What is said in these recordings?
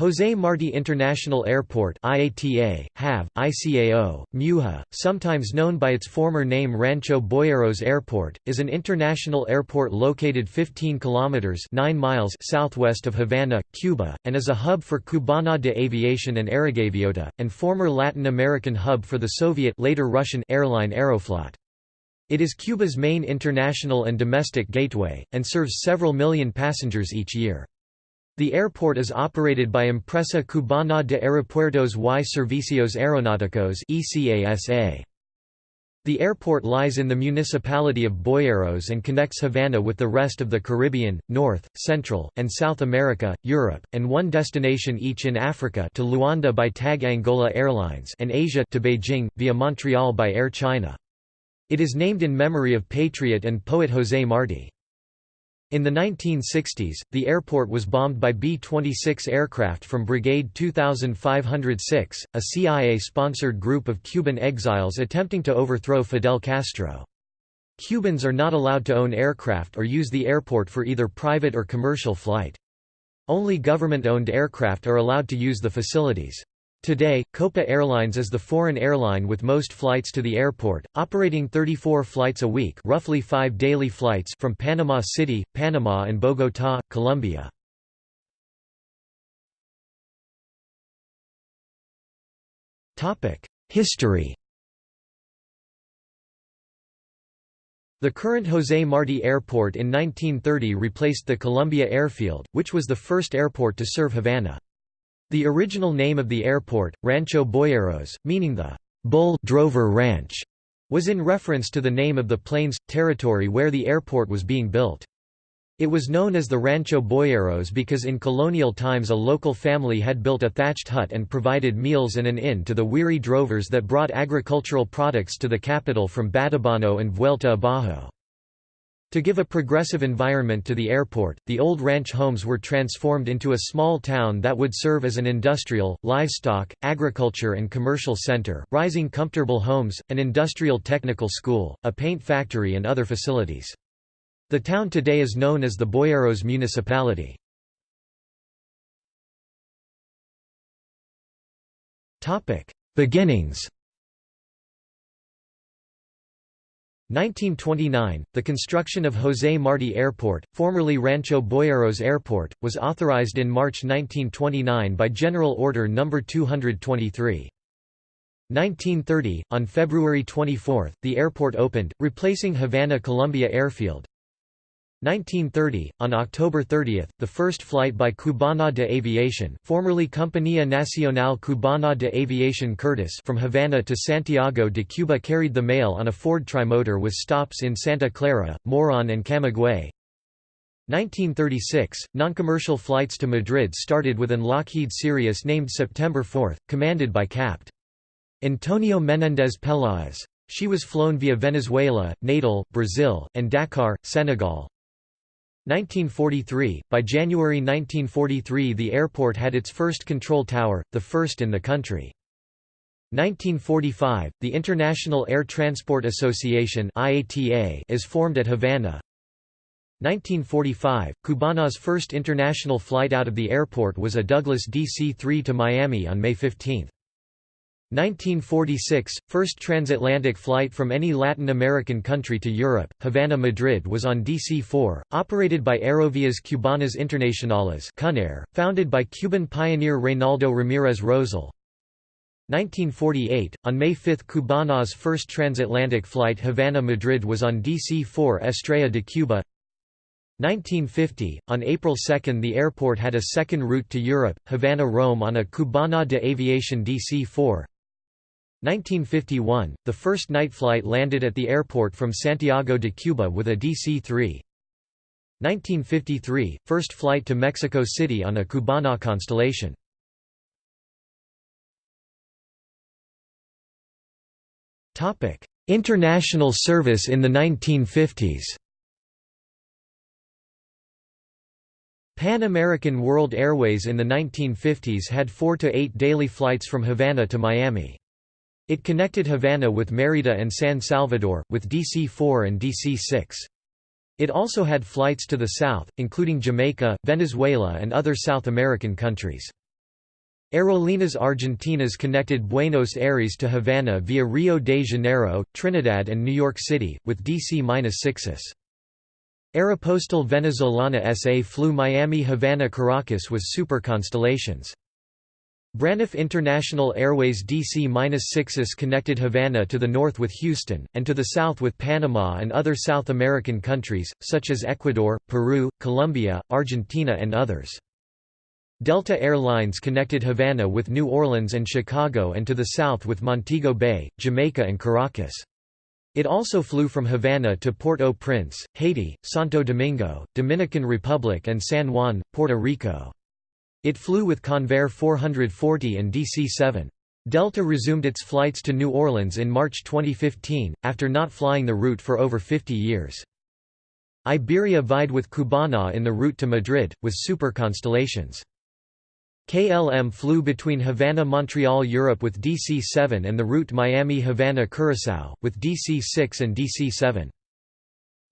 José Martí International Airport IATA, HAV, ICAO, MUHA, sometimes known by its former name Rancho Boyeros Airport, is an international airport located 15 kilometers 9 miles southwest of Havana, Cuba, and is a hub for Cubana de Aviación and Aerogaviota, and former Latin American hub for the Soviet later Russian airline Aeroflot. It is Cuba's main international and domestic gateway, and serves several million passengers each year. The airport is operated by Empresa Cubana de Aeropuertos y Servicios Aeronáuticos The airport lies in the municipality of Boyeros and connects Havana with the rest of the Caribbean, North, Central, and South America, Europe, and one destination each in Africa to Luanda by TAAG Angola Airlines and Asia to Beijing, via Montreal by Air China. It is named in memory of patriot and poet José Martí. In the 1960s, the airport was bombed by B-26 aircraft from Brigade 2506, a CIA-sponsored group of Cuban exiles attempting to overthrow Fidel Castro. Cubans are not allowed to own aircraft or use the airport for either private or commercial flight. Only government-owned aircraft are allowed to use the facilities. Today, Copa Airlines is the foreign airline with most flights to the airport, operating 34 flights a week roughly five daily flights from Panama City, Panama and Bogotá, Colombia. History The current José Martí Airport in 1930 replaced the Columbia Airfield, which was the first airport to serve Havana. The original name of the airport, Rancho Boyeros, meaning the bull drover ranch, was in reference to the name of the plains, territory where the airport was being built. It was known as the Rancho Boyeros because in colonial times a local family had built a thatched hut and provided meals and an inn to the weary drovers that brought agricultural products to the capital from Batabano and Vuelta Abajo. To give a progressive environment to the airport, the old ranch homes were transformed into a small town that would serve as an industrial, livestock, agriculture and commercial center, rising comfortable homes, an industrial technical school, a paint factory and other facilities. The town today is known as the Boyeros municipality. Beginnings 1929, the construction of José Martí Airport, formerly Rancho Boyeros Airport, was authorized in March 1929 by General Order No. 223. 1930, on February 24, the airport opened, replacing Havana Columbia Airfield. 1930, on October 30, the first flight by Cubana de Aviación formerly Compañía Nacional Cubana de Aviación Curtiss from Havana to Santiago de Cuba carried the mail on a Ford Trimotor with stops in Santa Clara, Moron and Camagüey. 1936, non-commercial flights to Madrid started with an Lockheed Sirius named September 4, commanded by Capt. Antonio Menéndez Peláez. She was flown via Venezuela, Natal, Brazil, and Dakar, Senegal. 1943 – By January 1943 the airport had its first control tower, the first in the country. 1945 – The International Air Transport Association is formed at Havana. 1945 – Cubana's first international flight out of the airport was a Douglas DC-3 to Miami on May 15. 1946 – First transatlantic flight from any Latin American country to Europe, Havana-Madrid was on DC-4, operated by Aerovías Cubanas Internacionales founded by Cuban pioneer Reynaldo Ramírez Rosell. 1948 – On May 5 Cubana's first transatlantic flight Havana-Madrid was on DC-4 Estrella de Cuba 1950, on April 2 the airport had a second route to Europe, Havana-Rome on a Cubana de Aviación DC-4 1951, the first night flight landed at the airport from Santiago de Cuba with a DC-3. 1953, first flight to Mexico City on a Cubana Constellation. International service in the 1950s Pan American World Airways in the 1950s had four to eight daily flights from Havana to Miami. It connected Havana with Mérida and San Salvador, with DC-4 and DC-6. It also had flights to the south, including Jamaica, Venezuela and other South American countries. Aerolíneas Argentinas connected Buenos Aires to Havana via Rio de Janeiro, Trinidad and New York City, with DC-6s. Aeropostal Venezolana SA flew Miami-Havana Caracas with Super Constellations. Braniff International Airways DC-6s connected Havana to the north with Houston, and to the south with Panama and other South American countries, such as Ecuador, Peru, Colombia, Argentina and others. Delta Airlines connected Havana with New Orleans and Chicago and to the south with Montego Bay, Jamaica and Caracas. It also flew from Havana to Port-au-Prince, Haiti, Santo Domingo, Dominican Republic and San Juan, Puerto Rico. It flew with Convair 440 and DC-7. Delta resumed its flights to New Orleans in March 2015, after not flying the route for over 50 years. Iberia vied with Cubana in the route to Madrid, with Super Constellations. KLM flew between Havana-Montreal Europe with DC-7 and the route Miami-Havana-Curaçao, with DC-6 and DC-7.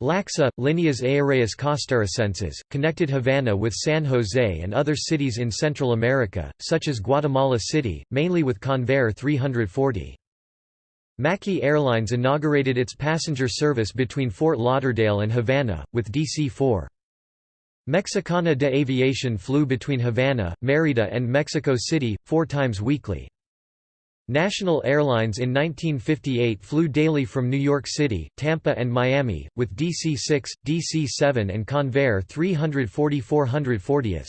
LACSA, Líneas Aéreas Costarricenses, connected Havana with San Jose and other cities in Central America, such as Guatemala City, mainly with Convair 340. Mackey Airlines inaugurated its passenger service between Fort Lauderdale and Havana, with DC-4. Mexicana de Aviación flew between Havana, Mérida and Mexico City, four times weekly. National Airlines in 1958 flew daily from New York City, Tampa and Miami, with DC-6, DC-7 and Convair 340-440s.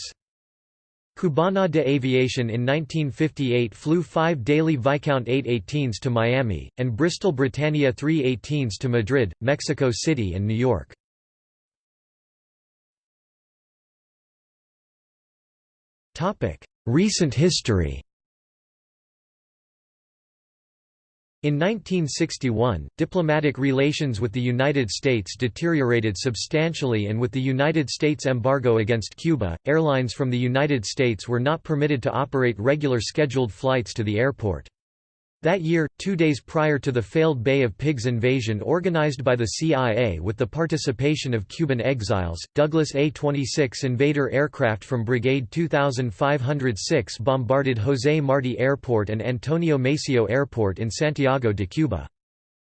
Cubana de Aviación in 1958 flew five daily Viscount 818s to Miami, and Bristol Britannia 318s to Madrid, Mexico City and New York. Recent history In 1961, diplomatic relations with the United States deteriorated substantially and with the United States embargo against Cuba, airlines from the United States were not permitted to operate regular scheduled flights to the airport. That year, two days prior to the failed Bay of Pigs invasion organized by the CIA with the participation of Cuban exiles, Douglas A-26 Invader aircraft from Brigade 2506 bombarded José Martí Airport and Antonio Maceo Airport in Santiago de Cuba.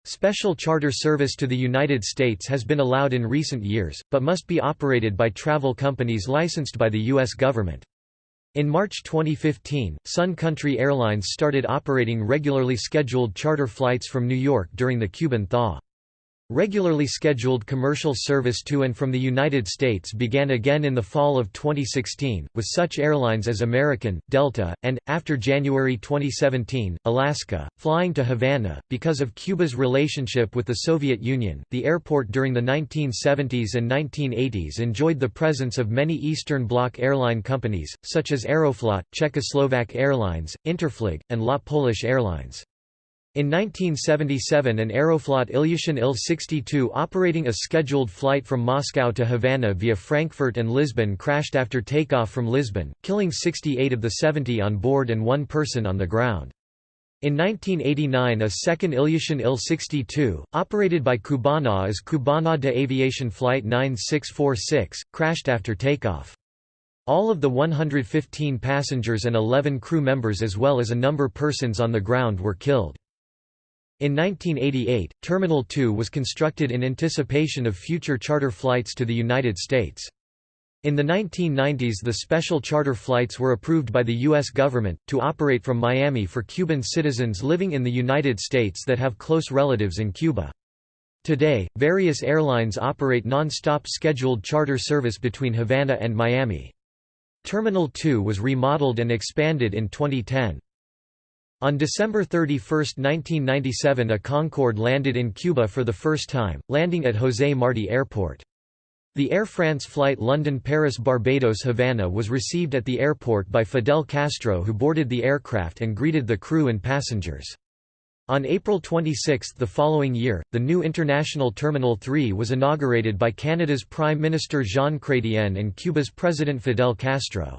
Special charter service to the United States has been allowed in recent years, but must be operated by travel companies licensed by the U.S. government. In March 2015, Sun Country Airlines started operating regularly scheduled charter flights from New York during the Cuban thaw. Regularly scheduled commercial service to and from the United States began again in the fall of 2016, with such airlines as American, Delta, and, after January 2017, Alaska, flying to Havana. Because of Cuba's relationship with the Soviet Union, the airport during the 1970s and 1980s enjoyed the presence of many Eastern Bloc airline companies, such as Aeroflot, Czechoslovak Airlines, Interflug, and LOT Polish Airlines. In 1977 an Aeroflot Ilyushin Il-62 operating a scheduled flight from Moscow to Havana via Frankfurt and Lisbon crashed after takeoff from Lisbon, killing 68 of the 70 on board and one person on the ground. In 1989 a second Ilyushin Il-62, operated by Cubana as Cubana de Aviación Flight 9646, crashed after takeoff. All of the 115 passengers and 11 crew members as well as a number persons on the ground were killed. In 1988, Terminal 2 was constructed in anticipation of future charter flights to the United States. In the 1990s the special charter flights were approved by the U.S. government, to operate from Miami for Cuban citizens living in the United States that have close relatives in Cuba. Today, various airlines operate non-stop scheduled charter service between Havana and Miami. Terminal 2 was remodeled and expanded in 2010. On December 31, 1997 a Concorde landed in Cuba for the first time, landing at José Martí Airport. The Air France flight London-Paris-Barbados-Havana was received at the airport by Fidel Castro who boarded the aircraft and greeted the crew and passengers. On April 26 the following year, the new International Terminal 3 was inaugurated by Canada's Prime Minister Jean Chrétien and Cuba's President Fidel Castro.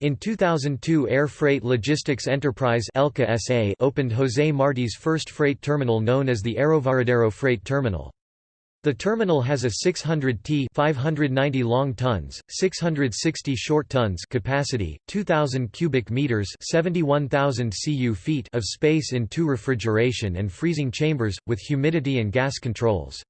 In 2002 Air Freight Logistics Enterprise SA opened José Martí's first freight terminal known as the Aerovaradero Freight Terminal. The terminal has a 600 t 590 long tons, 660 short tons capacity, 2000 cubic meters, 71,000 cu feet of space in two refrigeration and freezing chambers with humidity and gas controls.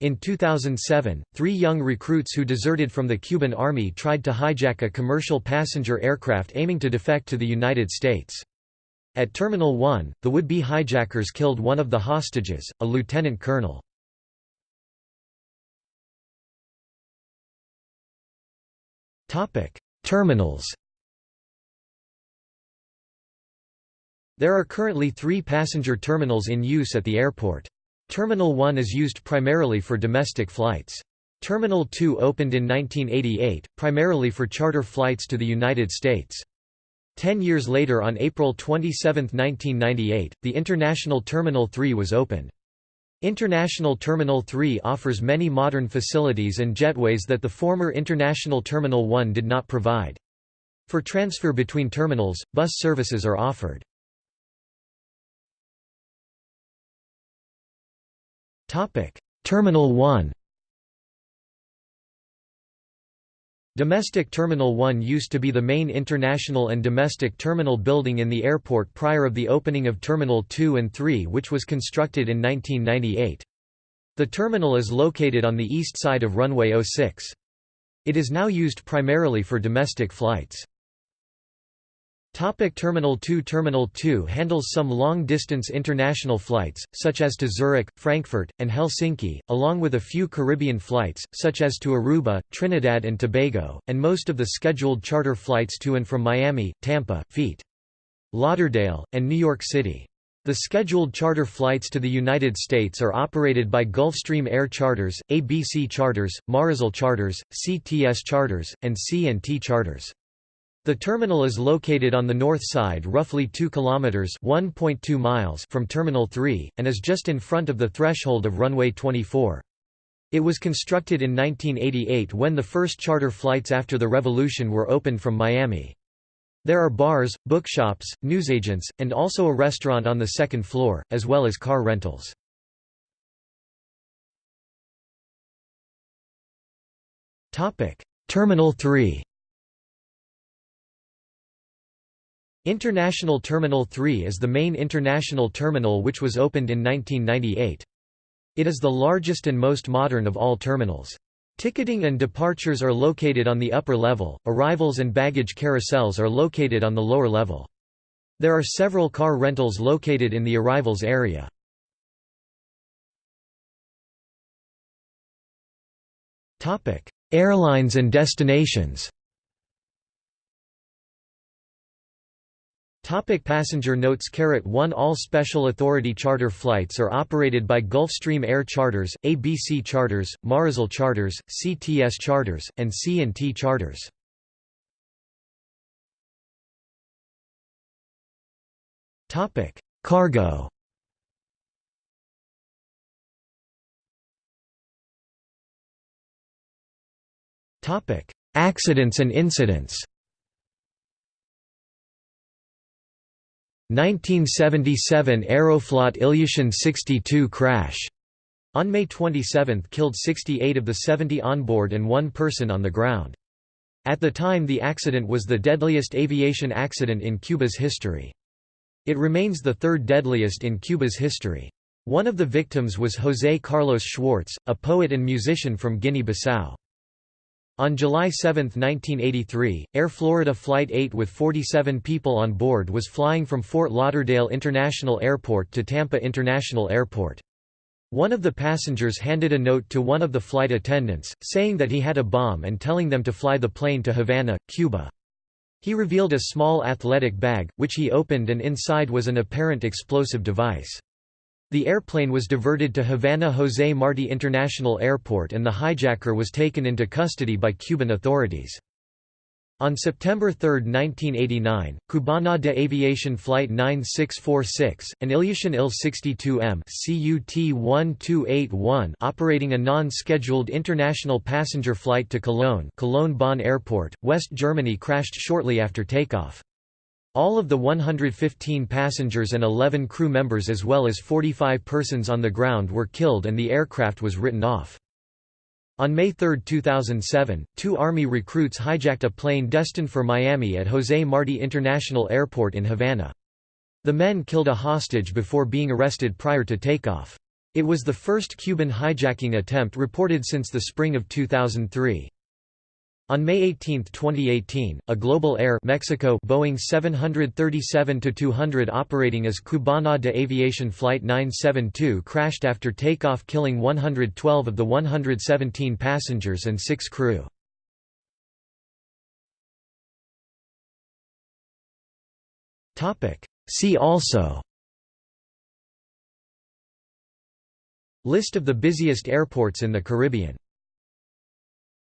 In 2007, three young recruits who deserted from the Cuban Army tried to hijack a commercial passenger aircraft aiming to defect to the United States. At Terminal 1, the would-be hijackers killed one of the hostages, a lieutenant colonel. Terminals There are currently three passenger terminals in use at the airport. Terminal 1 is used primarily for domestic flights. Terminal 2 opened in 1988, primarily for charter flights to the United States. Ten years later on April 27, 1998, the International Terminal 3 was opened. International Terminal 3 offers many modern facilities and jetways that the former International Terminal 1 did not provide. For transfer between terminals, bus services are offered. Terminal 1 Domestic Terminal 1 used to be the main international and domestic terminal building in the airport prior of the opening of Terminal 2 and 3 which was constructed in 1998. The terminal is located on the east side of runway 06. It is now used primarily for domestic flights. Topic Terminal 2 Terminal 2 handles some long-distance international flights, such as to Zurich, Frankfurt, and Helsinki, along with a few Caribbean flights, such as to Aruba, Trinidad and Tobago, and most of the scheduled charter flights to and from Miami, Tampa, Fete. Lauderdale, and New York City. The scheduled charter flights to the United States are operated by Gulfstream Air Charters, ABC Charters, Marisol Charters, CTS Charters, and C&T Charters. The terminal is located on the north side roughly 2 kilometers (1.2 miles) from Terminal 3 and is just in front of the threshold of runway 24. It was constructed in 1988 when the first charter flights after the revolution were opened from Miami. There are bars, bookshops, newsagents, and also a restaurant on the second floor, as well as car rentals. Terminal 3 International Terminal 3 is the main international terminal which was opened in 1998. It is the largest and most modern of all terminals. Ticketing and departures are located on the upper level, arrivals and baggage carousels are located on the lower level. There are several car rentals located in the arrivals area. Airlines and destinations Topic passenger notes Carat 1 All Special Authority charter flights are operated by Gulfstream Air Charters, ABC Charters, Marisol Charters, CTS Charters, and C&T Charters. Topic: Cargo. Topic: Accidents and incidents. 1977 Aeroflot Ilyushin 62 crash. On May 27 killed 68 of the 70 on board and one person on the ground. At the time the accident was the deadliest aviation accident in Cuba's history. It remains the third deadliest in Cuba's history. One of the victims was José Carlos Schwarz, a poet and musician from Guinea-Bissau. On July 7, 1983, Air Florida Flight 8 with 47 people on board was flying from Fort Lauderdale International Airport to Tampa International Airport. One of the passengers handed a note to one of the flight attendants, saying that he had a bomb and telling them to fly the plane to Havana, Cuba. He revealed a small athletic bag, which he opened and inside was an apparent explosive device. The airplane was diverted to Havana José Martí International Airport and the hijacker was taken into custody by Cuban authorities. On September 3, 1989, Cubana de Aviación Flight 9646, an Ilyushin Il-62M CUT-1281 operating a non-scheduled international passenger flight to Cologne Cologne Bonn Airport, West Germany crashed shortly after takeoff. All of the 115 passengers and 11 crew members as well as 45 persons on the ground were killed and the aircraft was written off. On May 3, 2007, two Army recruits hijacked a plane destined for Miami at José Martí International Airport in Havana. The men killed a hostage before being arrested prior to takeoff. It was the first Cuban hijacking attempt reported since the spring of 2003. On May 18, 2018, a Global Air Mexico Boeing 737-200 operating as Cubana de Aviación Flight 972 crashed after takeoff killing 112 of the 117 passengers and six crew. See also List of the busiest airports in the Caribbean